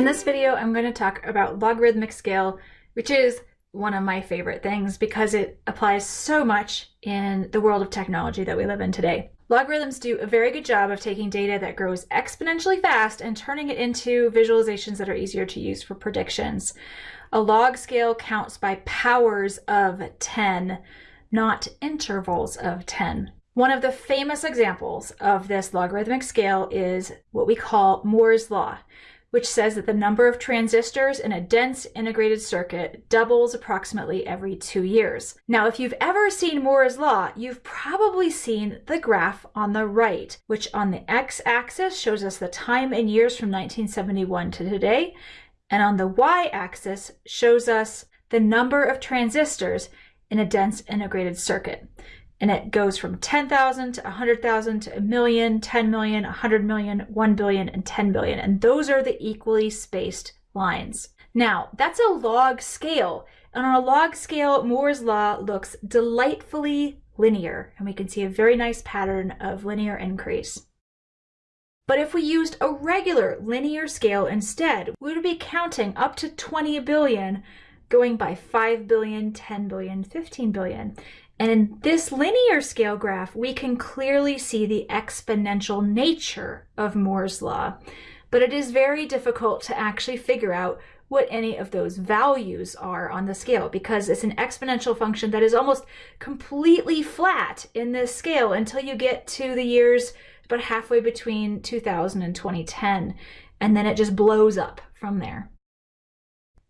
In this video, I'm going to talk about logarithmic scale, which is one of my favorite things because it applies so much in the world of technology that we live in today. Logarithms do a very good job of taking data that grows exponentially fast and turning it into visualizations that are easier to use for predictions. A log scale counts by powers of 10, not intervals of 10. One of the famous examples of this logarithmic scale is what we call Moore's law which says that the number of transistors in a dense integrated circuit doubles approximately every two years. Now, if you've ever seen Moore's law, you've probably seen the graph on the right, which on the x-axis shows us the time in years from 1971 to today, and on the y-axis shows us the number of transistors in a dense integrated circuit and it goes from 10,000 to 100,000 to a million, 10 million, 100 million, 1 billion, and 10 billion. And those are the equally spaced lines. Now, that's a log scale. And on a log scale, Moore's law looks delightfully linear, and we can see a very nice pattern of linear increase. But if we used a regular linear scale instead, we would be counting up to 20 billion, going by 5 billion, 10 billion, 15 billion. And in this linear scale graph, we can clearly see the exponential nature of Moore's law. But it is very difficult to actually figure out what any of those values are on the scale because it's an exponential function that is almost completely flat in this scale until you get to the years about halfway between 2000 and 2010. And then it just blows up from there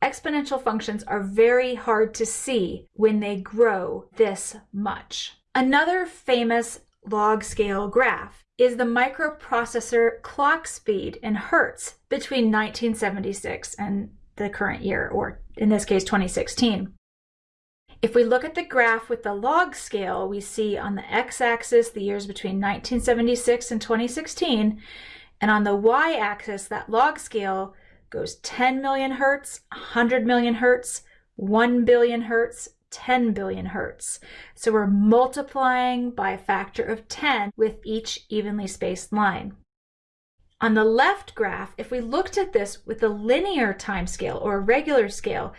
exponential functions are very hard to see when they grow this much. Another famous log scale graph is the microprocessor clock speed in hertz between 1976 and the current year, or in this case, 2016. If we look at the graph with the log scale, we see on the x-axis the years between 1976 and 2016, and on the y-axis, that log scale goes 10 million hertz, 100 million hertz, 1 billion hertz, 10 billion hertz. So we're multiplying by a factor of 10 with each evenly spaced line. On the left graph, if we looked at this with a linear time scale or a regular scale,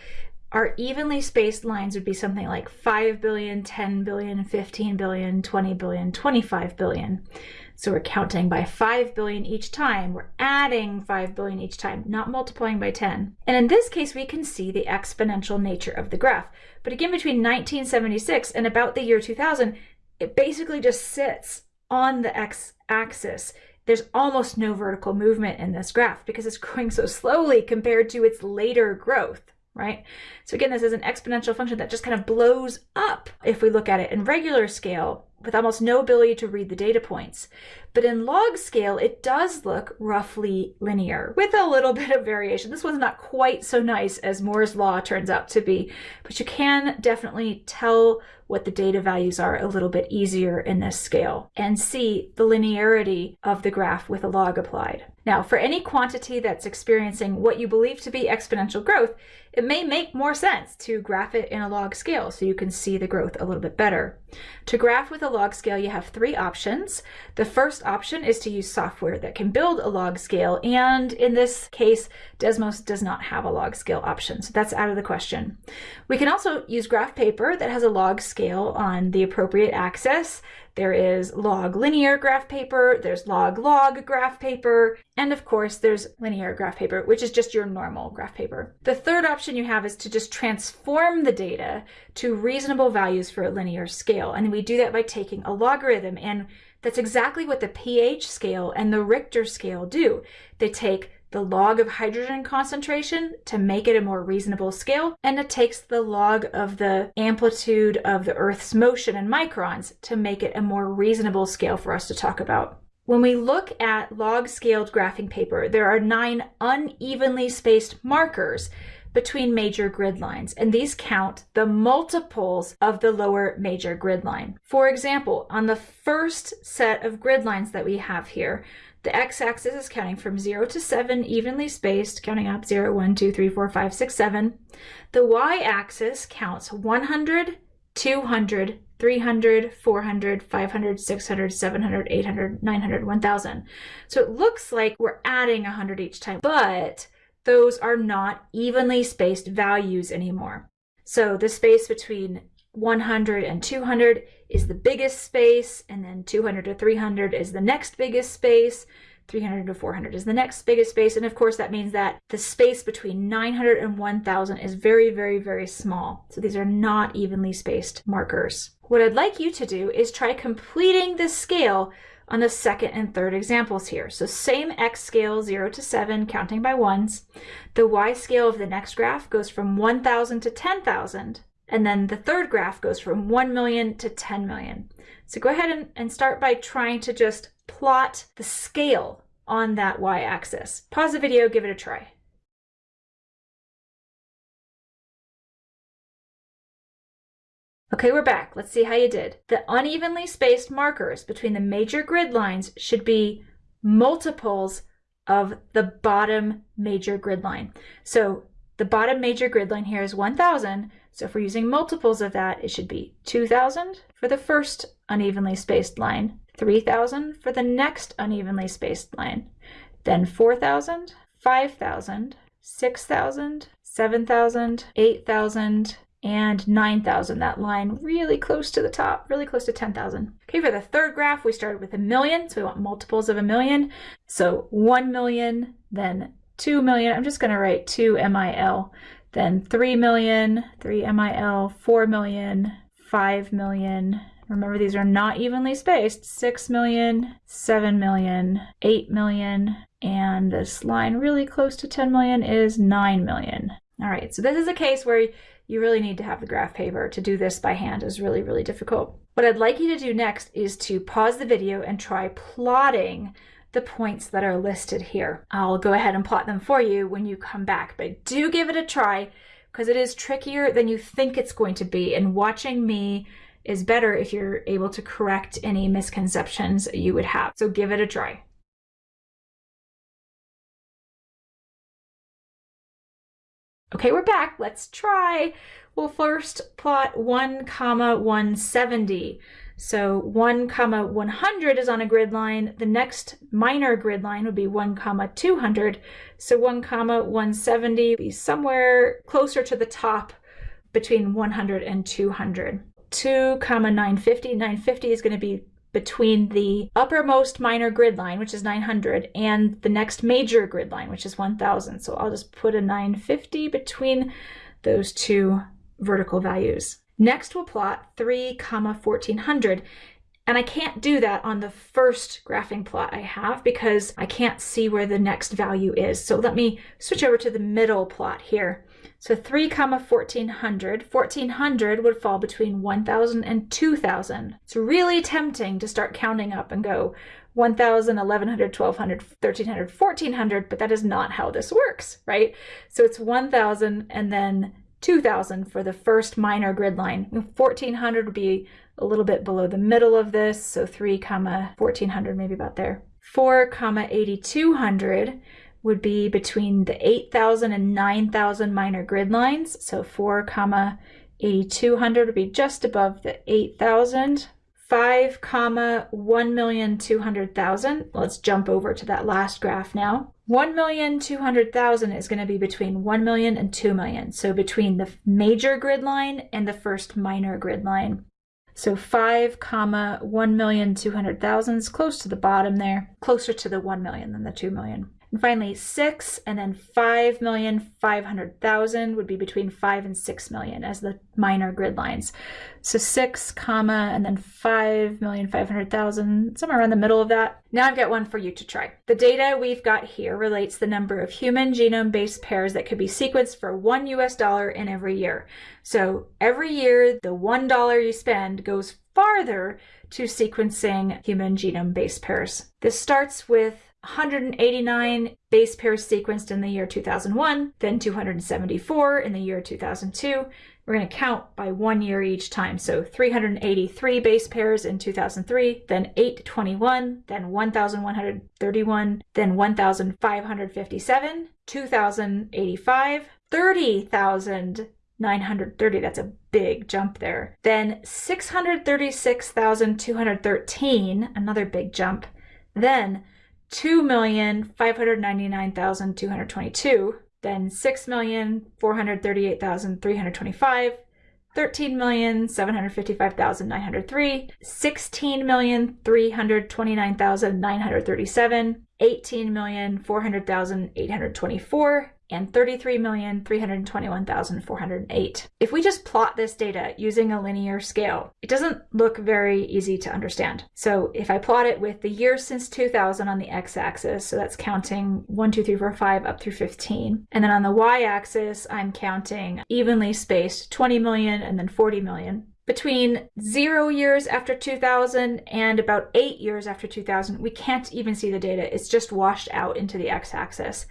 our evenly spaced lines would be something like 5 billion, 10 billion, 15 billion, 20 billion, 25 billion. So we're counting by 5 billion each time. We're adding 5 billion each time, not multiplying by 10. And in this case, we can see the exponential nature of the graph. But again, between 1976 and about the year 2000, it basically just sits on the x-axis. There's almost no vertical movement in this graph because it's growing so slowly compared to its later growth right? So again, this is an exponential function that just kind of blows up if we look at it in regular scale with almost no ability to read the data points. But in log scale, it does look roughly linear with a little bit of variation. This one's not quite so nice as Moore's law turns out to be, but you can definitely tell what the data values are a little bit easier in this scale and see the linearity of the graph with a log applied. Now, for any quantity that's experiencing what you believe to be exponential growth, it may make more sense to graph it in a log scale so you can see the growth a little bit better. To graph with a log scale, you have three options. The first option is to use software that can build a log scale, and in this case, Desmos does not have a log scale option, so that's out of the question. We can also use graph paper that has a log scale on the appropriate axis. There is log linear graph paper, there's log log graph paper, and of course there's linear graph paper, which is just your normal graph paper. The third option you have is to just transform the data to reasonable values for a linear scale. And we do that by taking a logarithm and that's exactly what the pH scale and the Richter scale do. They take the log of hydrogen concentration to make it a more reasonable scale, and it takes the log of the amplitude of the Earth's motion in microns to make it a more reasonable scale for us to talk about. When we look at log-scaled graphing paper, there are nine unevenly spaced markers between major grid lines, and these count the multiples of the lower major grid line. For example, on the first set of grid lines that we have here, the x-axis is counting from 0 to 7 evenly spaced, counting up 0, 1, 2, 3, 4, 5, 6, 7. The y-axis counts 100, 200, 300, 400, 500, 600, 700, 800, 900, 1000. So it looks like we're adding 100 each time, but those are not evenly spaced values anymore. So the space between 100 and 200 is the biggest space, and then 200 to 300 is the next biggest space. 300 to 400 is the next biggest space. And of course, that means that the space between 900 and 1000 is very, very, very small. So these are not evenly spaced markers. What I'd like you to do is try completing this scale on the second and third examples here. So same x scale 0 to 7 counting by ones. The y scale of the next graph goes from 1000 to 10,000 and then the third graph goes from 1 million to 10 million. So go ahead and, and start by trying to just plot the scale on that y-axis. Pause the video, give it a try. Okay, we're back. Let's see how you did. The unevenly spaced markers between the major grid lines should be multiples of the bottom major grid line. So the bottom major grid line here is 1,000. So if we're using multiples of that, it should be 2,000 for the first unevenly spaced line, 3,000 for the next unevenly spaced line, then 4,000, 5,000, 6,000, 7,000, 8,000, and 9,000, that line really close to the top, really close to 10,000. Okay, for the third graph, we started with a million, so we want multiples of a million. So 1 million, then 2 million, I'm just gonna write 2 MIL, then 3 million, 3 MIL, 4 million, 5 million, remember these are not evenly spaced, 6 million, 7 million, 8 million, and this line really close to 10 million is 9 million. All right, so this is a case where you really need to have the graph paper. To do this by hand is really, really difficult. What I'd like you to do next is to pause the video and try plotting the points that are listed here. I'll go ahead and plot them for you when you come back, but do give it a try because it is trickier than you think it's going to be. And watching me is better if you're able to correct any misconceptions you would have. So give it a try. Okay, we're back. Let's try. We'll first plot 1 comma 170. So 1 comma 100 is on a grid line. The next minor grid line would be 1 comma 200. So 1 comma 170 would be somewhere closer to the top between 100 and 200. 2 comma 950. 950 is going to be between the uppermost minor grid line, which is 900, and the next major grid line, which is 1000. So I'll just put a 950 between those two vertical values. Next, we'll plot 3 comma 1400. And I can't do that on the first graphing plot I have because I can't see where the next value is. So let me switch over to the middle plot here. So 3 comma 1400, 1400 would fall between 1000 and 2000. It's really tempting to start counting up and go 1000, 1100, 1200, 1300, 1400, but that is not how this works, right? So it's 1000 and then 2000 for the first minor grid line. 1400 would be a little bit below the middle of this, so 3 comma 1400, maybe about there. 4 comma 8200 would be between the 8,000 and 9,000 minor grid lines. So 4 comma 8200 would be just above the 8,000. 5 comma 1,200,000. Let's jump over to that last graph now. 1,200,000 is going to be between 1 million and 2 million. So between the major grid line and the first minor grid line. So 5 comma 1,200,000 is close to the bottom there, closer to the 1 million than the 2 million. And finally, six and then 5,500,000 would be between five and 6 million as the minor grid lines. So six comma and then 5,500,000, somewhere around the middle of that. Now I've got one for you to try. The data we've got here relates the number of human genome base pairs that could be sequenced for one US dollar in every year. So every year, the $1 you spend goes farther to sequencing human genome base pairs. This starts with 189 base pairs sequenced in the year 2001, then 274 in the year 2002. We're going to count by one year each time. So 383 base pairs in 2003, then 821, then 1,131, then 1,557, 2,085, 30,930. That's a big jump there. Then 636,213, another big jump. Then 2,599,222, then 6,438,325, 13,755,903, 16,329,937, 18,400,824, and 33,321,408. If we just plot this data using a linear scale, it doesn't look very easy to understand. So if I plot it with the years since 2000 on the x-axis, so that's counting 1, 2, 3, 4, 5 up through 15, and then on the y-axis, I'm counting evenly spaced 20 million and then 40 million, between zero years after 2000 and about eight years after 2000, we can't even see the data. It's just washed out into the x-axis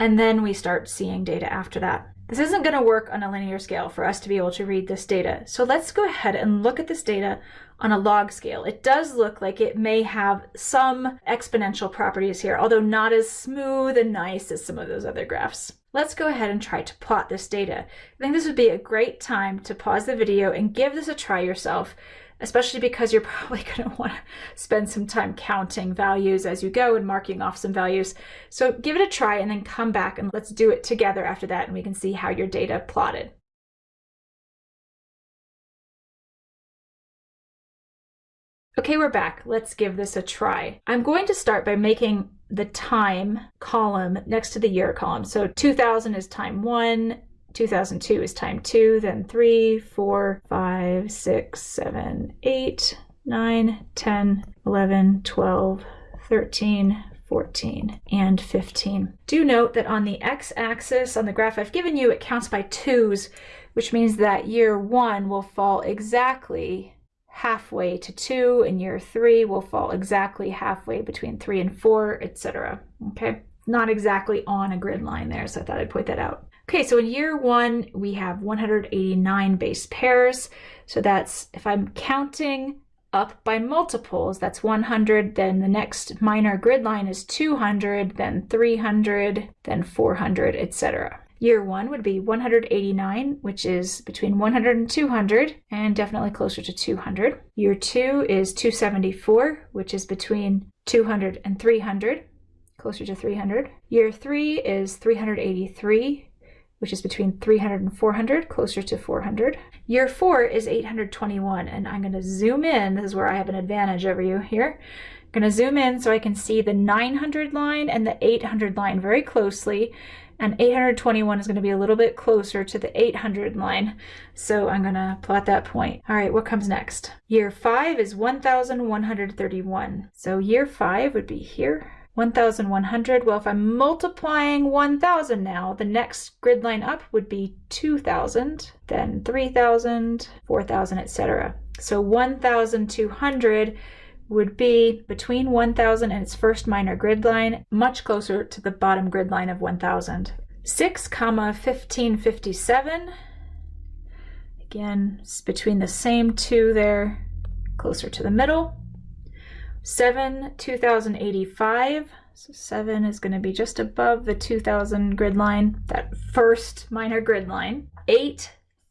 and then we start seeing data after that. This isn't going to work on a linear scale for us to be able to read this data. So let's go ahead and look at this data on a log scale. It does look like it may have some exponential properties here, although not as smooth and nice as some of those other graphs. Let's go ahead and try to plot this data. I think this would be a great time to pause the video and give this a try yourself especially because you're probably going to want to spend some time counting values as you go and marking off some values. So give it a try and then come back and let's do it together after that and we can see how your data plotted. Okay, we're back. Let's give this a try. I'm going to start by making the time column next to the year column. So 2000 is time one, 2002 is time two, then three, four, five, six, seven, eight, nine, 10, 11, 12, 13, 14, and 15. Do note that on the x-axis on the graph I've given you, it counts by twos, which means that year one will fall exactly halfway to two, and year three will fall exactly halfway between three and four, etc. Okay, not exactly on a grid line there, so I thought I'd point that out. Okay, so in year one, we have 189 base pairs. So that's, if I'm counting up by multiples, that's 100, then the next minor grid line is 200, then 300, then 400, etc. Year one would be 189, which is between 100 and 200, and definitely closer to 200. Year two is 274, which is between 200 and 300, closer to 300. Year three is 383, which is between 300 and 400, closer to 400. Year four is 821, and I'm going to zoom in. This is where I have an advantage over you here. I'm going to zoom in so I can see the 900 line and the 800 line very closely. And 821 is going to be a little bit closer to the 800 line. So I'm going to plot that point. All right, what comes next? Year five is 1,131. So year five would be here. 1,100. Well, if I'm multiplying 1,000 now, the next grid line up would be 2,000, then 3,000, 4,000, etc. So 1,200 would be between 1,000 and its first minor grid line, much closer to the bottom grid line of 1,000. 6 comma 1557. Again, it's between the same two there, closer to the middle. 7, 2085. So 7 is going to be just above the 2000 grid line, that first minor grid line. 8,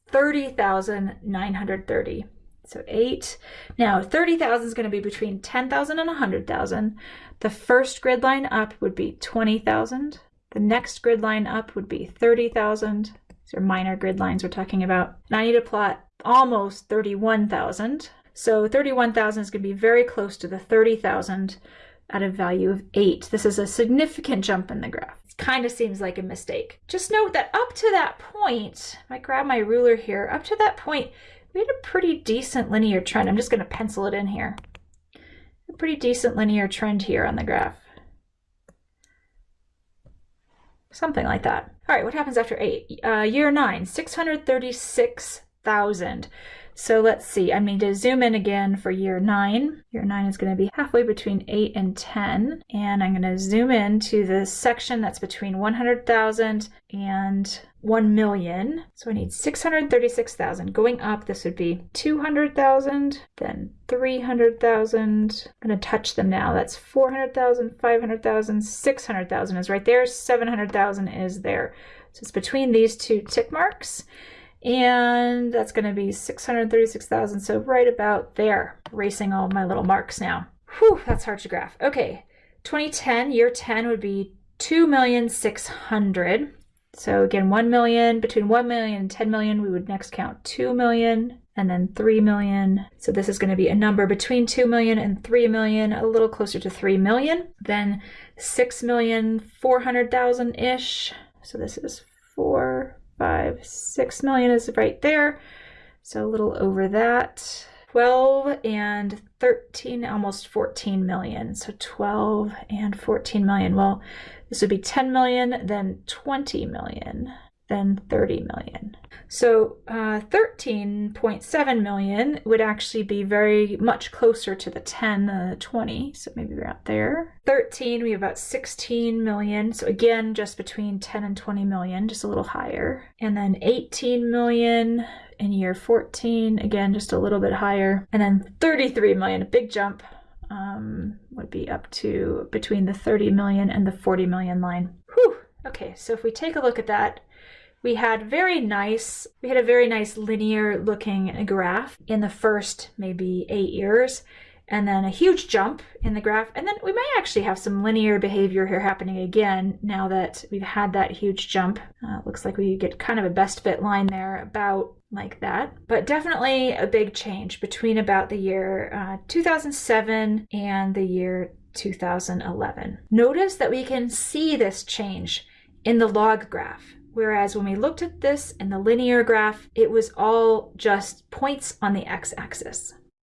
30,930. So 8. Now 30,000 is going to be between 10,000 and 100,000. The first grid line up would be 20,000. The next grid line up would be 30,000. These are minor grid lines we're talking about. And I need to plot almost 31,000. So 31,000 is going to be very close to the 30,000 at a value of 8. This is a significant jump in the graph. It kind of seems like a mistake. Just note that up to that point, I grab my ruler here, up to that point, we had a pretty decent linear trend. I'm just going to pencil it in here. A pretty decent linear trend here on the graph. Something like that. All right, what happens after 8? Uh, year 9, 636,000. So let's see, I need to zoom in again for year nine. Year nine is gonna be halfway between eight and 10. And I'm gonna zoom in to the section that's between 100,000 and 1 million. So I need 636,000. Going up, this would be 200,000, then 300,000. I'm going to touch them now. That's 400,000, 500,000, 600,000 is right there. 700,000 is there. So it's between these two tick marks and that's going to be 636,000 so right about there racing all my little marks now Whew, that's hard to graph okay 2010 year 10 would be 2,600 So again, 1 million, between 1 million and 10 million, we would next count 2 million and then 3 million. So this is going to be a number between 2 million and 3 million, a little closer to 3 million. Then 6,400,000-ish. So this is 4, 5, 6 million is right there. So a little over that. 12 and 13, almost 14 million. So 12 and 14 million. Well, this would be 10 million, then 20 million, then 30 million. So uh, 13.7 million would actually be very much closer to the 10 than the 20. So maybe we're out there. 13, we have about 16 million. So again, just between 10 and 20 million, just a little higher. And then 18 million in year 14, again, just a little bit higher. And then 33 million, a big jump um, would be up to between the 30 million and the 40 million line. Whew. Okay, so if we take a look at that, we had very nice, we had a very nice linear looking graph in the first maybe eight years, and then a huge jump in the graph. And then we may actually have some linear behavior here happening again now that we've had that huge jump. Uh, looks like we get kind of a best fit line there about like that. But definitely a big change between about the year uh, 2007 and the year 2011. Notice that we can see this change in the log graph. Whereas when we looked at this in the linear graph, it was all just points on the x-axis.